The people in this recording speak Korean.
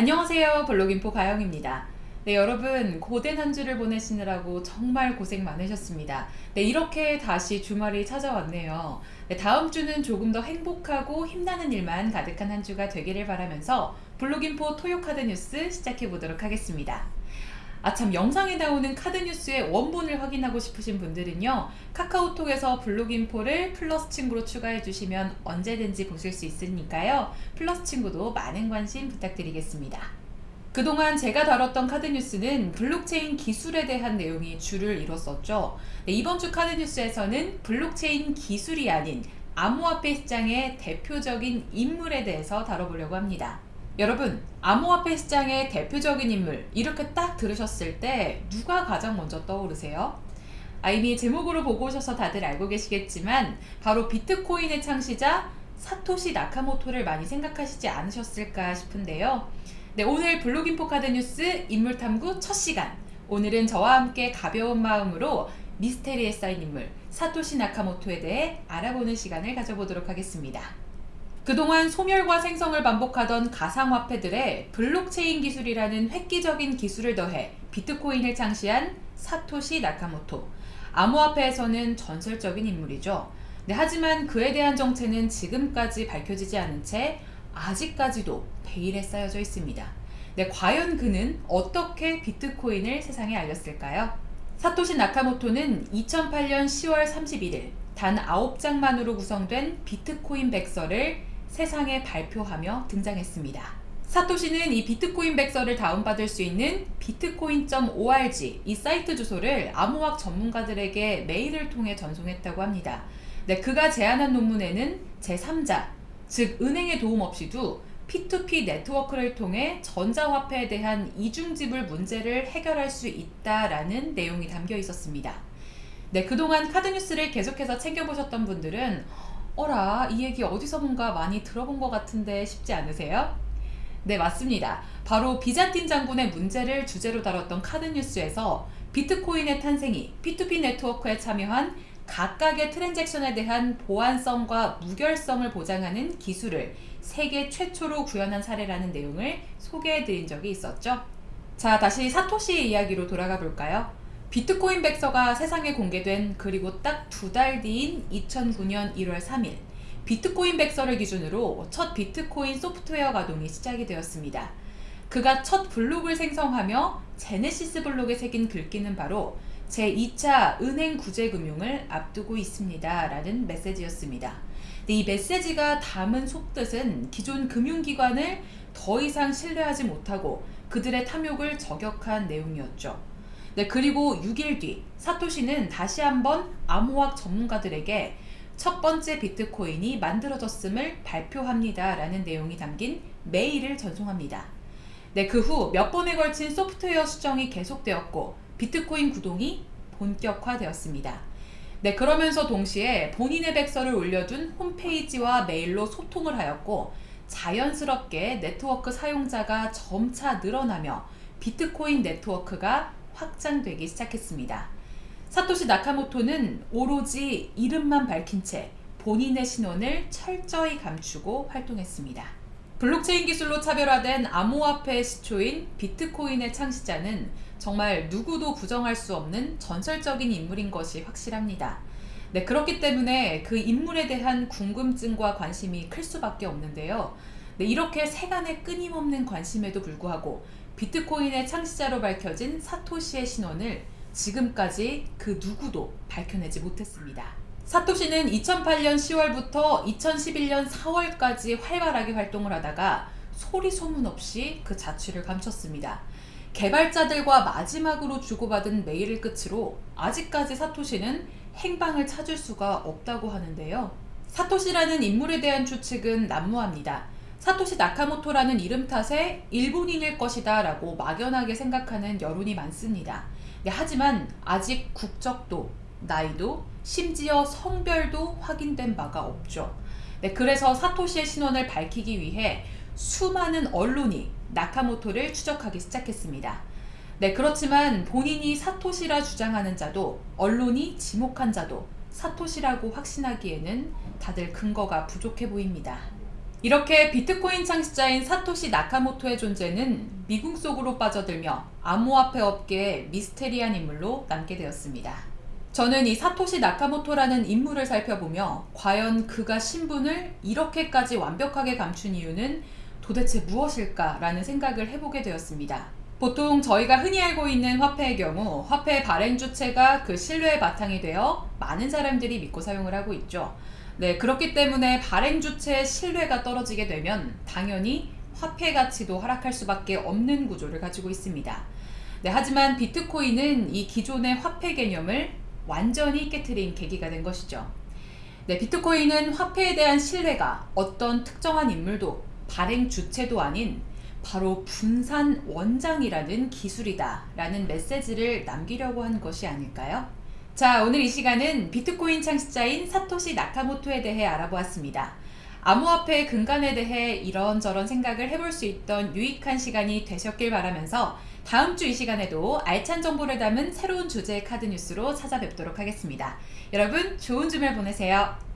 안녕하세요. 블로깅포 가영입니다. 네 여러분 고된 한 주를 보내시느라고 정말 고생 많으셨습니다. 네 이렇게 다시 주말이 찾아왔네요. 네, 다음 주는 조금 더 행복하고 힘나는 일만 가득한 한 주가 되기를 바라면서 블로깅포 토요카드 뉴스 시작해 보도록 하겠습니다 아참 영상에 나오는 카드 뉴스의 원본을 확인하고 싶으신 분들은요 카카오톡에서 블로깅포를 플러스 친구로 추가해 주시면 언제든지 보실 수 있으니까요. 플러스 친구도 많은 관심 부탁드리겠습니다. 그동안 제가 다뤘던 카드 뉴스는 블록체인 기술에 대한 내용이 주를 이뤘었죠. 네, 이번 주 카드 뉴스에서는 블록체인 기술이 아닌 암호화폐 시장의 대표적인 인물에 대해서 다뤄보려고 합니다 여러분 암호화폐 시장의 대표적인 인물 이렇게 딱 들으셨을 때 누가 가장 먼저 떠오르세요? 아, 이미 제목으로 보고 오셔서 다들 알고 계시겠지만 바로 비트코인의 창시자 사토시 나카모토를 많이 생각하시지 않으셨을까 싶은데요. 네, 오늘 블로깅포 카드 뉴스 인물탐구 첫 시간 오늘은 저와 함께 가벼운 마음으로 미스테리에 쌓인 인물 사토시 나카모토에 대해 알아보는 시간을 가져보도록 하겠습니다. 그동안 소멸과 생성을 반복하던 가상화폐들의 블록체인 기술이라는 획기적인 기술을 더해 비트코인을 창시한 사토시 나카모토 암호화폐에서는 전설적인 인물이죠. 네, 하지만 그에 대한 정체는 지금까지 밝혀지지 않은 채 아직까지도 베일에 쌓여져 있습니다. 네, 과연 그는 어떻게 비트코인을 세상에 알렸을까요? 사토시 나카모토는 2008년 10월 31일 단 9장만으로 구성된 비트코인 백서를 세상에 발표하며 등장했습니다. 사토시는 이 비트코인 백서를 다운받을 수 있는 bitcoin.org 이 사이트 주소를 암호학 전문가들에게 메일을 통해 전송했다고 합니다. 네, 그가 제안한 논문에는 제3자, 즉 은행의 도움 없이도 P2P 네트워크를 통해 전자화폐에 대한 이중지불 문제를 해결할 수 있다라는 내용이 담겨 있었습니다. 네, 그동안 카드뉴스를 계속해서 챙겨보셨던 분들은 어라 이 얘기 어디서 뭔가 많이 들어본 것 같은데 싶지 않으세요? 네 맞습니다. 바로 비잔틴 장군의 문제를 주제로 다뤘던 카드뉴스에서 비트코인의 탄생이 P2P 네트워크에 참여한 각각의 transaction에 대한 보안성과 무결성을 보장하는 기술을 세계 최초로 구현한 사례라는 내용을 소개해드린 적이 있었죠. 자 다시 사토시의 이야기로 돌아가 볼까요? 비트코인 백서가 세상에 공개된 그리고 딱 두 달 뒤인 2009년 1월 3일 비트코인 백서를 기준으로 첫 비트코인 소프트웨어 가동이 시작이 되었습니다. 그가 첫 블록을 생성하며 제네시스 블록에 새긴 글귀는 바로 제2차 은행 구제 금융을 앞두고 있습니다. 라는 메시지였습니다. 이 메시지가 담은 속뜻은 기존 금융기관을 더 이상 신뢰하지 못하고 그들의 탐욕을 저격한 내용이었죠. 네, 그리고 6일 뒤 사토시는 다시 한번 암호학 전문가들에게 첫 번째 비트코인이 만들어졌음을 발표합니다. 라는 내용이 담긴 메일을 전송합니다. 네, 그 후 몇 번에 걸친 소프트웨어 수정이 계속되었고 비트코인 구동이 본격화되었습니다. 네, 그러면서 동시에 본인의 백서를 올려둔 홈페이지와 메일로 소통을 하였고 자연스럽게 네트워크 사용자가 점차 늘어나며 비트코인 네트워크가 확장되기 시작했습니다. 사토시 나카모토는 오로지 이름만 밝힌 채 본인의 신원을 철저히 감추고 활동했습니다. 블록체인 기술로 차별화된 암호화폐의 시초인 비트코인의 창시자는 정말 누구도 부정할 수 없는 전설적인 인물인 것이 확실합니다. 네, 그렇기 때문에 그 인물에 대한 궁금증과 관심이 클 수밖에 없는데요. 네, 이렇게 세간의 끊임없는 관심에도 불구하고 비트코인의 창시자로 밝혀진 사토시의 신원을 지금까지 그 누구도 밝혀내지 못했습니다. 사토시는 2008년 10월부터 2011년 4월까지 활발하게 활동을 하다가 소리 소문 없이 그 자취를 감췄습니다. 개발자들과 마지막으로 주고받은 메일을 끝으로 아직까지 사토시는 행방을 찾을 수가 없다고 하는데요. 사토시라는 인물에 대한 추측은 난무합니다. 사토시 나카모토라는 이름 탓에 일본인일 것이다 라고 막연하게 생각하는 여론이 많습니다. 네, 하지만 아직 국적도, 나이도, 심지어 성별도 확인된 바가 없죠. 네, 그래서 사토시의 신원을 밝히기 위해 수많은 언론이 나카모토를 추적하기 시작했습니다. 네, 그렇지만 본인이 사토시라 주장하는 자도 언론이 지목한 자도 사토시라고 확신하기에는 다들 근거가 부족해 보입니다. 이렇게 비트코인 창시자인 사토시 나카모토의 존재는 미궁 속으로 빠져들며 암호화폐 업계의 미스테리한 인물로 남게 되었습니다. 저는 이 사토시 나카모토라는 인물을 살펴보며 과연 그가 신분을 이렇게까지 완벽하게 감춘 이유는 도대체 무엇일까라는 생각을 해보게 되었습니다. 보통 저희가 흔히 알고 있는 화폐의 경우 화폐 발행 주체가 그 신뢰의 바탕이 되어 많은 사람들이 믿고 사용을 하고 있죠. 네, 그렇기 때문에 발행 주체의 신뢰가 떨어지게 되면 당연히 화폐 가치도 하락할 수밖에 없는 구조를 가지고 있습니다. 네, 하지만 비트코인은 이 기존의 화폐 개념을 완전히 깨트린 계기가 된 것이죠. 네, 비트코인은 화폐에 대한 신뢰가 어떤 특정한 인물도 발행 주체도 아닌 바로 분산 원장이라는 기술이다 라는 메시지를 남기려고 한 것이 아닐까요? 자, 오늘 이 시간은 비트코인 창시자인 사토시 나카모토에 대해 알아보았습니다. 암호화폐의 근간에 대해 이런저런 생각을 해볼 수 있던 유익한 시간이 되셨길 바라면서 다음 주 이 시간에도 알찬 정보를 담은 새로운 주제의 카드 뉴스로 찾아뵙도록 하겠습니다. 여러분, 좋은 주말 보내세요.